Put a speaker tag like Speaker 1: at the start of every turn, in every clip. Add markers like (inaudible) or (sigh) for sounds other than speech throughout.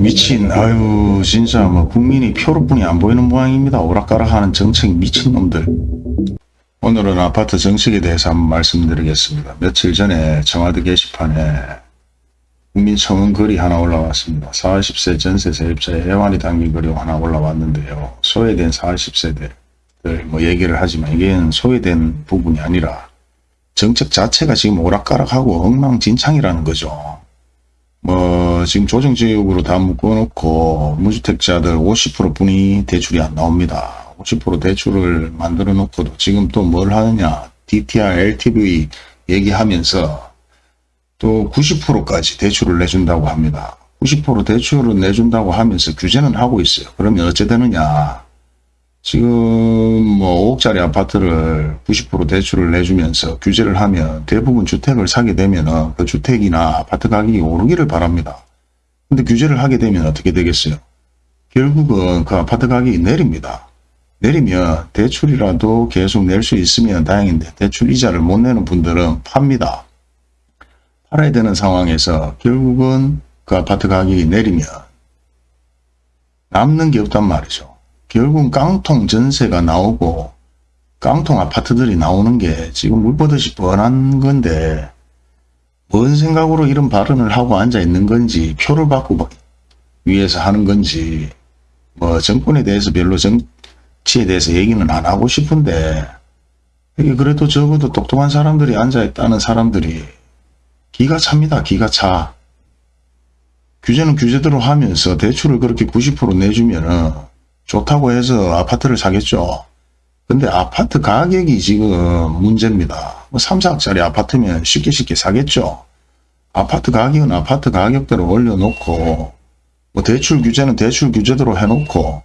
Speaker 1: 미친 아유 진짜 뭐 국민이 표로뿐이 안 보이는 모양입니다. 오락가락하는 정책 미친놈들. 오늘은 아파트 정책에 대해서 한번 말씀드리겠습니다. 며칠 전에 청와대 게시판에 국민청원 글이 하나 올라왔습니다. 40세 전세 세입자의 애완이 담긴 글이 하나 올라왔는데요. 소외된 40세대들 뭐 얘기를 하지만 이게 소외된 부분이 아니라 정책 자체가 지금 오락가락하고 엉망진창이라는 거죠. 뭐 지금 조정지역으로 다 묶어놓고 무주택자들 50% 분이 대출이 안 나옵니다. 50% 대출을 만들어 놓고도 지금 또 뭘 하느냐 DTR, LTV 얘기하면서 또 90%까지 대출을 내준다고 합니다. 90% 대출을 내준다고 하면서 규제는 하고 있어요. 그러면 어째 되느냐 지금 뭐 5억짜리 아파트를 90% 대출을 내주면서 규제를 하면 대부분 주택을 사게 되면 그 주택이나 아파트 가격이 오르기를 바랍니다. 근데 규제를 하게 되면 어떻게 되겠어요? 결국은 그 아파트 가격이 내립니다. 내리면 대출이라도 계속 낼 수 있으면 다행인데 대출 이자를 못 내는 분들은 팝니다. 팔아야 되는 상황에서 결국은 그 아파트 가격이 내리면 남는 게 없단 말이죠. 결국 깡통 전세가 나오고 깡통 아파트들이 나오는 게 지금 물보듯이 뻔한 건데 뭔 생각으로 이런 발언을 하고 앉아 있는 건지 표를 받고 위해서 하는 건지 뭐 정권에 대해서 별로 정치에 대해서 얘기는 안 하고 싶은데 이게 그래도 적어도 똑똑한 사람들이 앉아 있다는 사람들이 기가 찹니다. 기가 차. 규제는 규제대로 하면서 대출을 그렇게 90% 내주면은 좋다고 해서 아파트를 사겠죠. 근데 아파트 가격이 지금 문제입니다. 뭐 3, 4억짜리 아파트면 쉽게 쉽게 사겠죠. 아파트 가격은 아파트 가격대로 올려놓고 뭐 대출 규제는 대출 규제대로 해놓고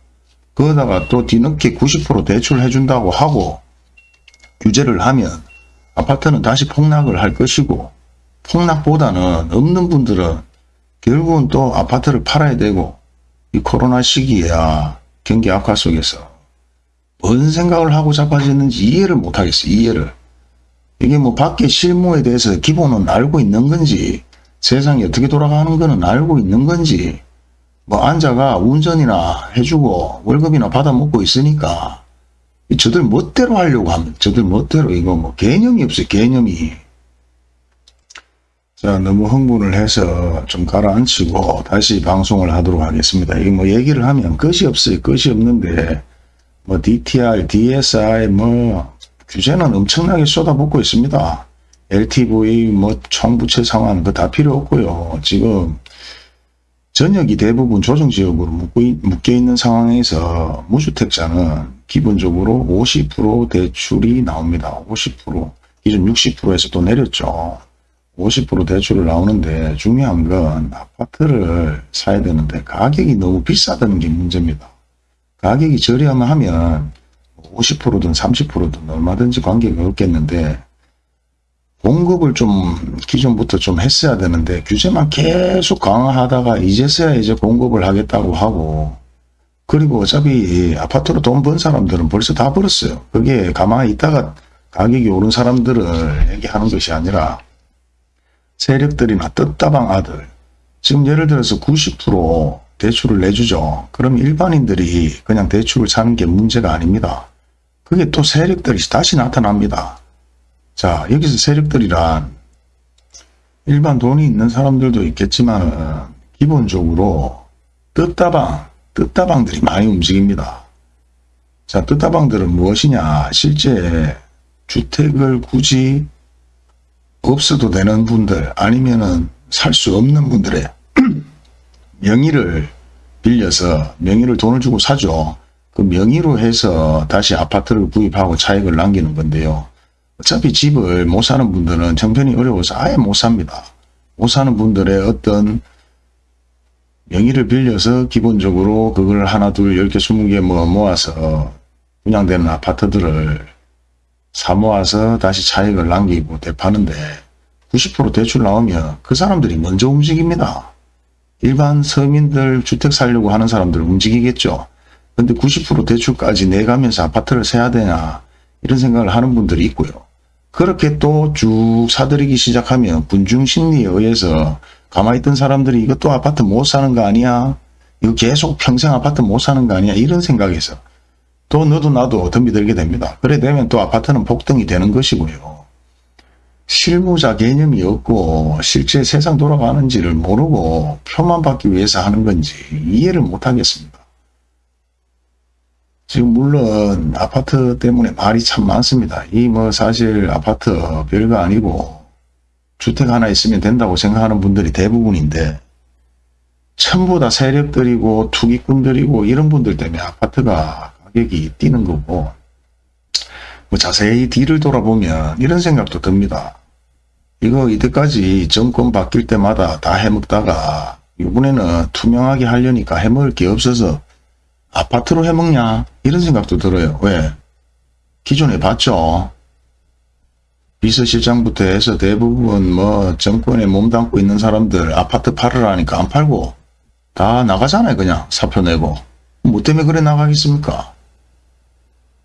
Speaker 1: 거기다가 또 뒤늦게 90% 대출 해준다고 하고 규제를 하면 아파트는 다시 폭락을 할 것이고 폭락보다는 없는 분들은 결국은 또 아파트를 팔아야 되고 이 코로나 시기에야 경기 악화 속에서 뭔 생각을 하고 자빠졌는지 이해를 못하겠어요. 이해를. 이게 뭐 밖에 실무에 대해서 기본은 알고 있는 건지 세상이 어떻게 돌아가는 거는 알고 있는 건지 뭐 앉아가 운전이나 해주고 월급이나 받아먹고 있으니까 저들 멋대로 하려고 하면 저들 멋대로 이거 뭐 개념이 없어요. 개념이. 자, 너무 흥분을 해서 좀 가라앉히고 다시 방송을 하도록 하겠습니다. 이게 뭐 얘기를 하면 끝이 없어요. 끝이 없는데 뭐 DTR, DSI 뭐 규제는 엄청나게 쏟아붓고 있습니다. LTV 뭐 총부채 상환 그거 다 필요 없고요. 지금 전역이 대부분 조정지역으로 묶여 있는 상황에서 무주택자는 기본적으로 50% 대출이 나옵니다. 50% 기존 60%에서 또 내렸죠. 50% 대출을 나오는데 중요한 건 아파트를 사야 되는데 가격이 너무 비싸다는 게 문제입니다. 가격이 저렴하면 하면 50%든 30%든 얼마든지 관계가 없겠는데 공급을 좀 기존부터 좀 했어야 되는데 규제만 계속 강화하다가 이제서야 이제 공급을 하겠다고 하고 그리고 어차피 아파트로 돈 번 사람들은 벌써 다 벌었어요. 그게 가만히 있다가 가격이 오른 사람들을 얘기하는 것이 아니라 세력들이나 뜻다방 아들 지금 예를 들어서 90% 대출을 내주죠. 그럼 일반인들이 그냥 대출을 사는 게 문제가 아닙니다. 그게 또 세력들이 다시 나타납니다. 자 여기서 세력들이란 일반 돈이 있는 사람들도 있겠지만 기본적으로 뜻다방, 뜻다방들이 많이 움직입니다. 자 뜻다방들은 무엇이냐 실제 주택을 굳이 없어도 되는 분들 아니면은 살 수 없는 분들의 (clears throat) 명의를 빌려서 명의를 돈을 주고 사죠. 그 명의로 해서 다시 아파트를 구입하고 차익을 남기는 건데요. 어차피 집을 못 사는 분들은 형편이 어려워서 아예 못 삽니다. 못 사는 분들의 어떤 명의를 빌려서 기본적으로 그걸 하나 둘 열 개 스무 개 뭐 모아서 분양되는 아파트들을 사 모아서 다시 차익을 남기고 대파는데 90% 대출 나오면 그 사람들이 먼저 움직입니다. 일반 서민들 주택 살려고 하는 사람들 움직이겠죠. 근데 90% 대출까지 내가면서 아파트를 사야 되냐 이런 생각을 하는 분들이 있고요. 그렇게 또 쭉 사들이기 시작하면 군중 심리에 의해서 가만히 있던 사람들이 이것도 아파트 못 사는 거 아니야? 이거 계속 평생 아파트 못 사는 거 아니야? 이런 생각에서 또 너도 나도 덤비들게 됩니다. 그래 되면 또 아파트는 폭등이 되는 것이고요. 실무자 개념이 없고 실제 세상 돌아가는지를 모르고 표만 받기 위해서 하는 건지 이해를 못 하겠습니다. 지금 물론 아파트 때문에 말이 참 많습니다. 이 뭐 사실 아파트 별거 아니고 주택 하나 있으면 된다고 생각하는 분들이 대부분인데 전부 다 세력들이고 투기꾼들이고 이런 분들 때문에 아파트가 가격이 뛰는 거고 뭐 자세히 뒤를 돌아보면 이런 생각도 듭니다. 이거 이때까지 정권 바뀔 때마다 다 해먹다가 이번에는 투명하게 하려니까 해먹을 게 없어서 아파트로 해먹냐 이런 생각도 들어요. 왜? 기존에 봤죠. 비서실장부터 해서 대부분 뭐 정권에 몸담고 있는 사람들 아파트 팔으라니까 안 팔고 다 나가잖아요. 그냥 사표 내고. 뭐 때문에 그래 나가겠습니까?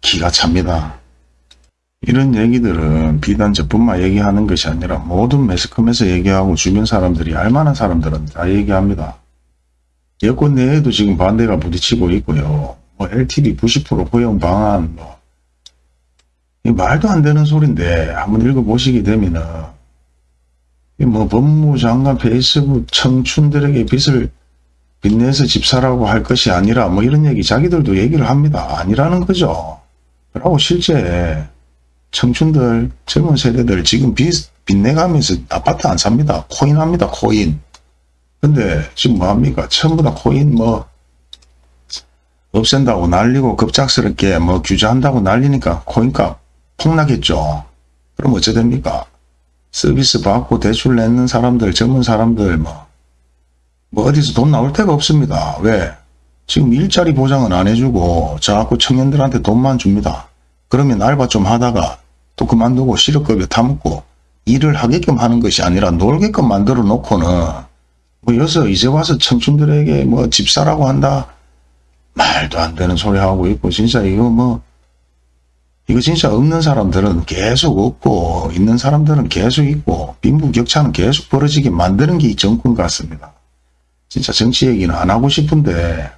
Speaker 1: 기가 찹니다. 이런 얘기들은 비단 저뿐만 얘기하는 것이 아니라 모든 매스컴에서 얘기하고 주변 사람들이 알만한 사람들은 다 얘기합니다. 여권 내에도 지금 반대가 부딪히고 있고요. 뭐 LTV 90% 고용 방안 뭐 말도 안 되는 소린데 한번 읽어보시게 되면은 뭐 법무장관 페이스북 청춘들에게 빚을 빚내서 집 사라고 할 것이 아니라 뭐 이런 얘기 자기들도 얘기를 합니다. 아니라는 거죠. 그리고 실제 청춘들 젊은 세대들 지금 빚 빚내가면서 아파트 안 삽니다. 코인 합니다. 코인. 근데 지금 뭐합니까? 전부 다 코인 뭐 없앤다고 날리고 급작스럽게 뭐 규제한다고 날리니까 코인값 폭락했죠. 그럼 어째 됩니까? 서비스 받고 대출 내는 사람들, 젊은 사람들 뭐, 뭐 어디서 돈 나올 데가 없습니다. 왜? 지금 일자리 보장은 안 해주고 자꾸 청년들한테 돈만 줍니다. 그러면 알바 좀 하다가 또 그만두고 실업급여 타먹고 일을 하게끔 하는 것이 아니라 놀게끔 만들어 놓고는 뭐 여기서 이제 와서 청춘들에게 뭐 집 사라고 한다 말도 안 되는 소리 하고 있고 진짜 이거 뭐 이거 진짜 없는 사람들은 계속 없고 있는 사람들은 계속 있고 빈부격차는 계속 벌어지게 만드는 게 이 정권 같습니다. 진짜 정치 얘기는 안 하고 싶은데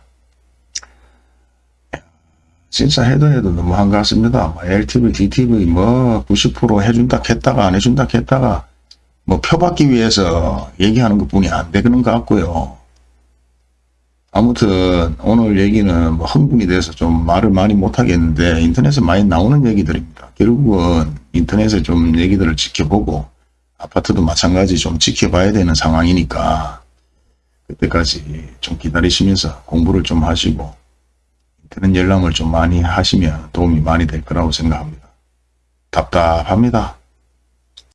Speaker 1: 진짜 해도 해도 너무 한가습니다. 뭐 LTV, DTV 뭐 90% 해준다 했다가 안 해준다 했다가 뭐 표 받기 위해서 얘기하는 것 뿐이 안 되는 것 같고요. 아무튼 오늘 얘기는 뭐 흥분이 돼서 좀 말을 많이 못하겠는데 인터넷에 많이 나오는 얘기들입니다. 결국은 인터넷에 좀 얘기들을 지켜보고 아파트도 마찬가지 좀 지켜봐야 되는 상황이니까 그때까지 좀 기다리시면서 공부를 좀 하시고 인터넷 열람을 좀 많이 하시면 도움이 많이 될 거라고 생각합니다. 답답합니다.